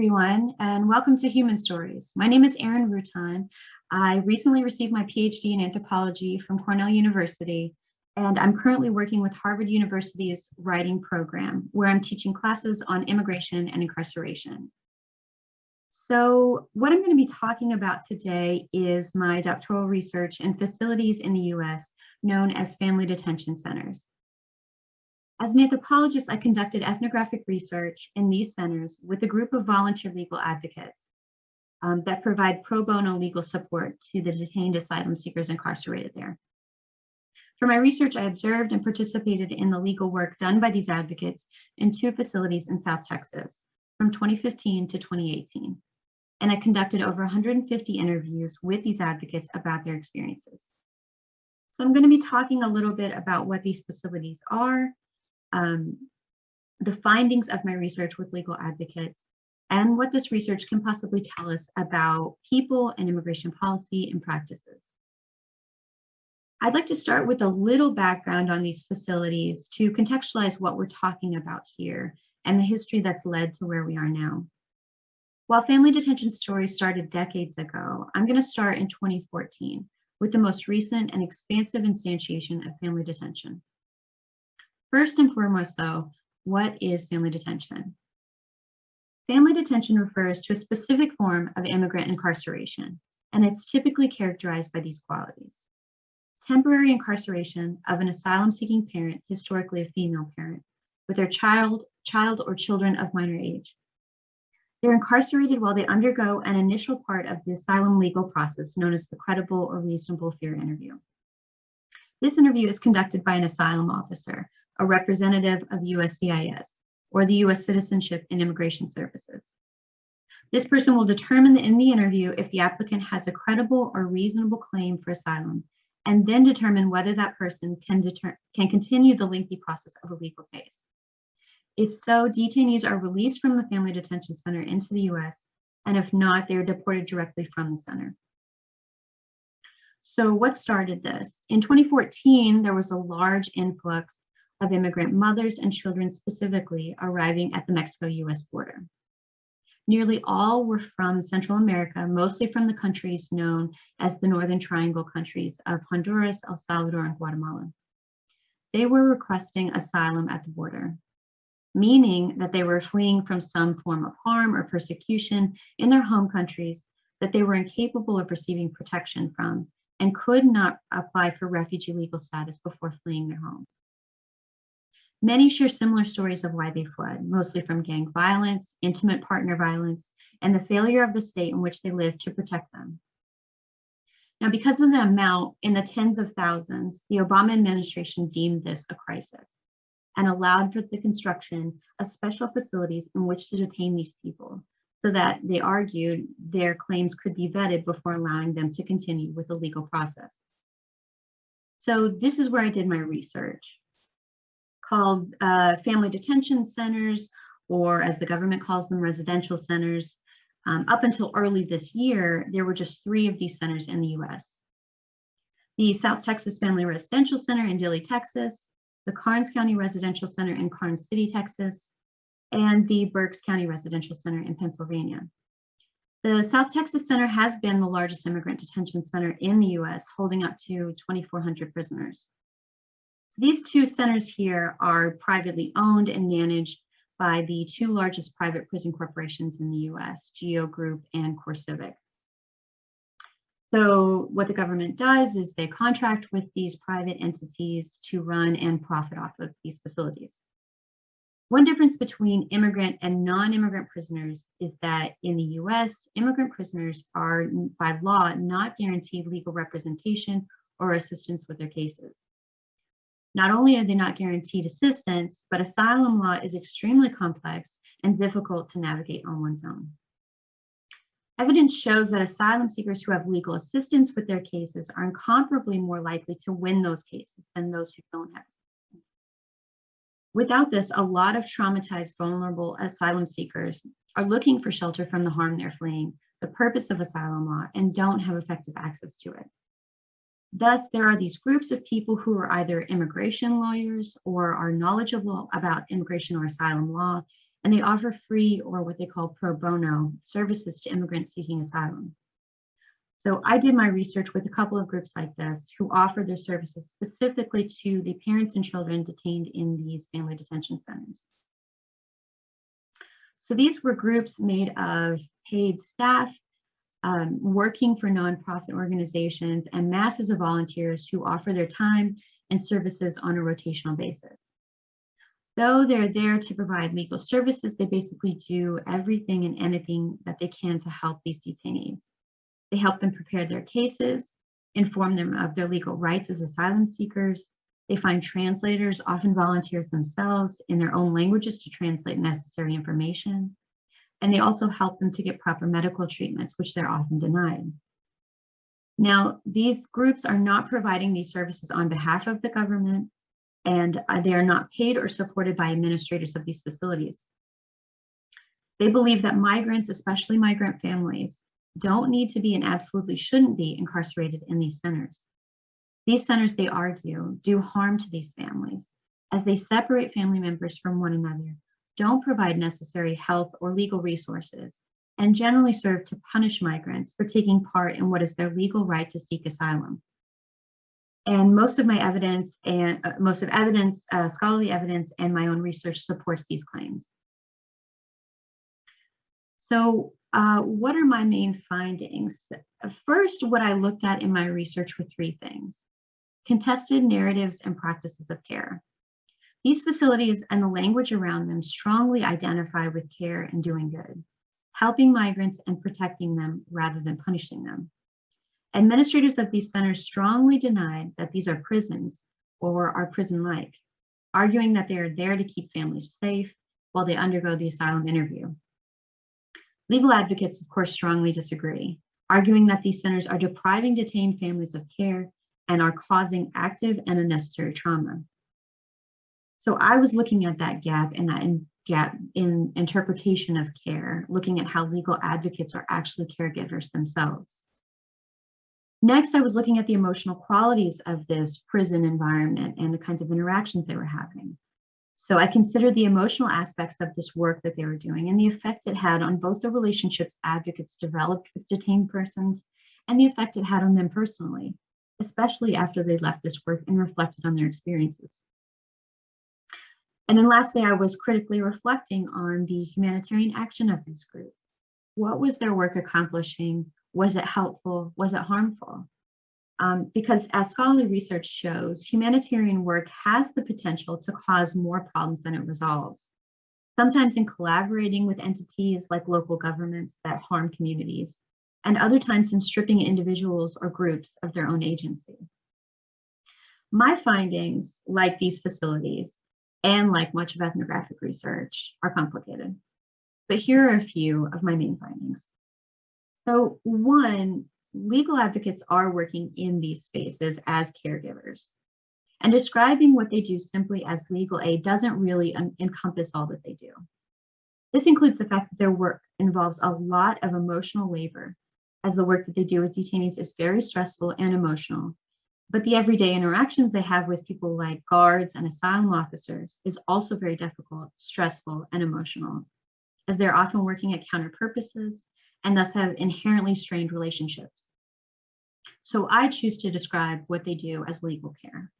everyone, and welcome to Human Stories. My name is Erin Rutan. I recently received my PhD in anthropology from Cornell University, and I'm currently working with Harvard University's writing program, where I'm teaching classes on immigration and incarceration. So what I'm going to be talking about today is my doctoral research in facilities in the US known as family detention centers. As an anthropologist, I conducted ethnographic research in these centers with a group of volunteer legal advocates um, that provide pro bono legal support to the detained asylum seekers incarcerated there. For my research, I observed and participated in the legal work done by these advocates in two facilities in South Texas from 2015 to 2018. And I conducted over 150 interviews with these advocates about their experiences. So I'm going to be talking a little bit about what these facilities are, um, the findings of my research with legal advocates and what this research can possibly tell us about people and immigration policy and practices. I'd like to start with a little background on these facilities to contextualize what we're talking about here and the history that's led to where we are now. While family detention stories started decades ago, I'm going to start in 2014 with the most recent and expansive instantiation of family detention. First and foremost, though, what is family detention? Family detention refers to a specific form of immigrant incarceration, and it's typically characterized by these qualities. Temporary incarceration of an asylum-seeking parent, historically a female parent, with their child, child or children of minor age. They're incarcerated while they undergo an initial part of the asylum legal process known as the credible or reasonable fear interview. This interview is conducted by an asylum officer a representative of USCIS or the US Citizenship and Immigration Services. This person will determine in the interview if the applicant has a credible or reasonable claim for asylum and then determine whether that person can, can continue the lengthy process of a legal case. If so, detainees are released from the Family Detention Center into the US, and if not, they are deported directly from the center. So what started this? In 2014, there was a large influx of immigrant mothers and children specifically arriving at the Mexico-US border. Nearly all were from Central America, mostly from the countries known as the Northern Triangle countries of Honduras, El Salvador, and Guatemala. They were requesting asylum at the border, meaning that they were fleeing from some form of harm or persecution in their home countries that they were incapable of receiving protection from and could not apply for refugee legal status before fleeing their homes. Many share similar stories of why they fled, mostly from gang violence, intimate partner violence, and the failure of the state in which they live to protect them. Now, because of the amount in the tens of thousands, the Obama administration deemed this a crisis and allowed for the construction of special facilities in which to detain these people so that they argued their claims could be vetted before allowing them to continue with the legal process. So this is where I did my research called uh, family detention centers, or as the government calls them, residential centers. Um, up until early this year, there were just three of these centers in the US. The South Texas Family Residential Center in Dilley, Texas, the Karnes County Residential Center in Karnes City, Texas, and the Berks County Residential Center in Pennsylvania. The South Texas Center has been the largest immigrant detention center in the US, holding up to 2,400 prisoners. These two centers here are privately owned and managed by the two largest private prison corporations in the US, GEO Group and CoreCivic. So what the government does is they contract with these private entities to run and profit off of these facilities. One difference between immigrant and non-immigrant prisoners is that in the US, immigrant prisoners are by law not guaranteed legal representation or assistance with their cases. Not only are they not guaranteed assistance, but asylum law is extremely complex and difficult to navigate on one's own. Evidence shows that asylum seekers who have legal assistance with their cases are incomparably more likely to win those cases than those who don't have. Without this, a lot of traumatized, vulnerable asylum seekers are looking for shelter from the harm they're fleeing, the purpose of asylum law, and don't have effective access to it. Thus, there are these groups of people who are either immigration lawyers or are knowledgeable about immigration or asylum law and they offer free or what they call pro bono services to immigrants seeking asylum. So I did my research with a couple of groups like this who offer their services specifically to the parents and children detained in these family detention centers. So these were groups made of paid staff, um, working for nonprofit organizations and masses of volunteers who offer their time and services on a rotational basis. Though they're there to provide legal services, they basically do everything and anything that they can to help these detainees. They help them prepare their cases, inform them of their legal rights as asylum seekers. They find translators, often volunteers themselves, in their own languages to translate necessary information. And they also help them to get proper medical treatments, which they're often denied. Now, these groups are not providing these services on behalf of the government, and uh, they are not paid or supported by administrators of these facilities. They believe that migrants, especially migrant families, don't need to be and absolutely shouldn't be incarcerated in these centers. These centers, they argue, do harm to these families as they separate family members from one another, don't provide necessary health or legal resources, and generally serve to punish migrants for taking part in what is their legal right to seek asylum. And most of my evidence and uh, most of evidence, uh, scholarly evidence and my own research supports these claims. So uh, what are my main findings? First, what I looked at in my research were three things. Contested narratives and practices of care. These facilities and the language around them strongly identify with care and doing good, helping migrants and protecting them rather than punishing them. Administrators of these centers strongly denied that these are prisons or are prison-like, arguing that they are there to keep families safe while they undergo the asylum interview. Legal advocates, of course, strongly disagree, arguing that these centers are depriving detained families of care and are causing active and unnecessary trauma. So I was looking at that gap and that in gap in interpretation of care, looking at how legal advocates are actually caregivers themselves. Next, I was looking at the emotional qualities of this prison environment and the kinds of interactions they were having. So I considered the emotional aspects of this work that they were doing and the effect it had on both the relationships advocates developed with detained persons and the effect it had on them personally, especially after they left this work and reflected on their experiences. And then lastly, I was critically reflecting on the humanitarian action of these groups. What was their work accomplishing? Was it helpful? Was it harmful? Um, because as scholarly research shows, humanitarian work has the potential to cause more problems than it resolves. Sometimes in collaborating with entities like local governments that harm communities, and other times in stripping individuals or groups of their own agency. My findings, like these facilities, and like much of ethnographic research, are complicated. But here are a few of my main findings. So one, legal advocates are working in these spaces as caregivers. And describing what they do simply as legal aid doesn't really encompass all that they do. This includes the fact that their work involves a lot of emotional labor, as the work that they do with detainees is very stressful and emotional. But the everyday interactions they have with people like guards and asylum officers is also very difficult, stressful, and emotional, as they're often working at counter purposes and thus have inherently strained relationships. So I choose to describe what they do as legal care.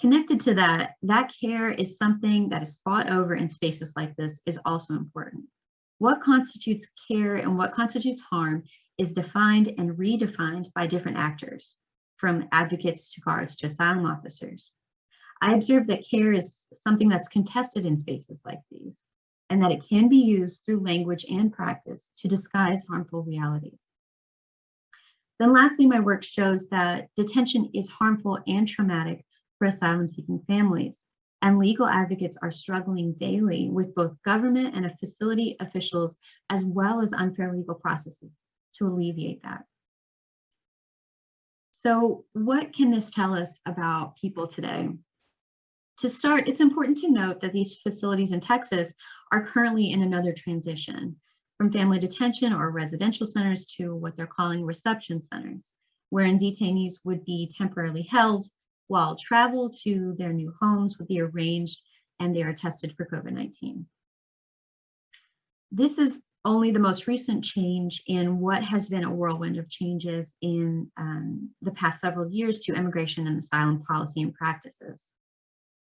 Connected to that, that care is something that is fought over in spaces like this is also important. What constitutes care and what constitutes harm is defined and redefined by different actors, from advocates to guards to asylum officers. I observe that care is something that's contested in spaces like these and that it can be used through language and practice to disguise harmful realities. Then lastly, my work shows that detention is harmful and traumatic for asylum seeking families, and legal advocates are struggling daily with both government and facility officials, as well as unfair legal processes to alleviate that. So what can this tell us about people today? To start, it's important to note that these facilities in Texas are currently in another transition from family detention or residential centers to what they're calling reception centers, wherein detainees would be temporarily held while travel to their new homes would be arranged and they are tested for COVID-19. this is only the most recent change in what has been a whirlwind of changes in um, the past several years to immigration and asylum policy and practices.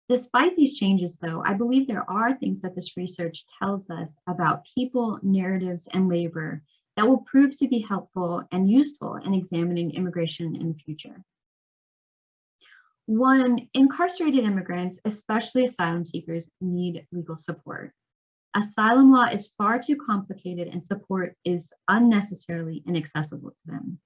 Despite these changes, though, I believe there are things that this research tells us about people, narratives, and labor that will prove to be helpful and useful in examining immigration in the future. One, incarcerated immigrants, especially asylum seekers, need legal support. Asylum law is far too complicated and support is unnecessarily inaccessible to them.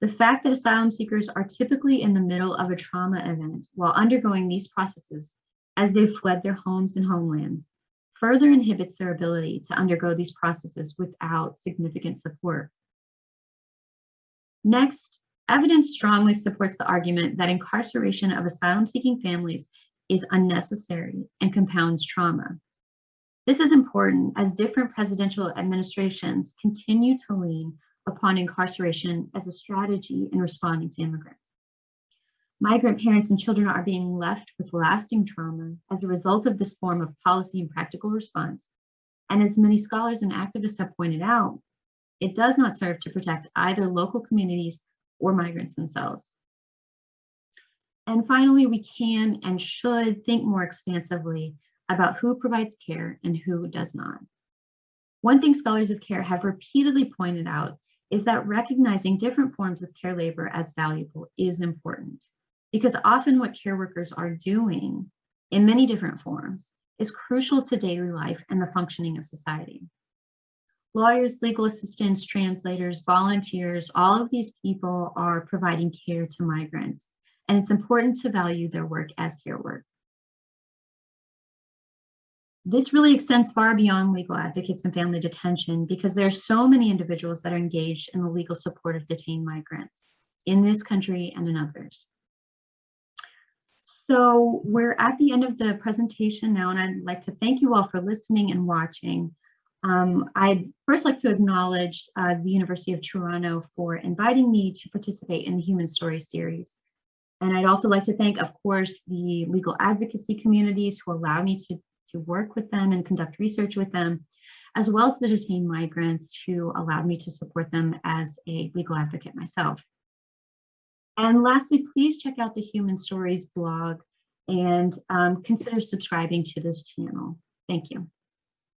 The fact that asylum seekers are typically in the middle of a trauma event while undergoing these processes as they've fled their homes and homelands further inhibits their ability to undergo these processes without significant support. Next, evidence strongly supports the argument that incarceration of asylum seeking families is unnecessary and compounds trauma. This is important as different presidential administrations continue to lean upon incarceration as a strategy in responding to immigrants. Migrant parents and children are being left with lasting trauma as a result of this form of policy and practical response. And as many scholars and activists have pointed out, it does not serve to protect either local communities or migrants themselves. And finally, we can and should think more expansively about who provides care and who does not. One thing scholars of care have repeatedly pointed out is that recognizing different forms of care labor as valuable is important because often what care workers are doing in many different forms is crucial to daily life and the functioning of society. Lawyers, legal assistants, translators, volunteers, all of these people are providing care to migrants, and it's important to value their work as care work. This really extends far beyond legal advocates and family detention because there are so many individuals that are engaged in the legal support of detained migrants in this country and in others. So we're at the end of the presentation now, and I'd like to thank you all for listening and watching. Um, I'd first like to acknowledge uh, the University of Toronto for inviting me to participate in the Human Story series. And I'd also like to thank, of course, the legal advocacy communities who allow me to to work with them and conduct research with them, as well as the detained migrants who allowed me to support them as a legal advocate myself. And lastly, please check out the Human Stories blog and um, consider subscribing to this channel. Thank you.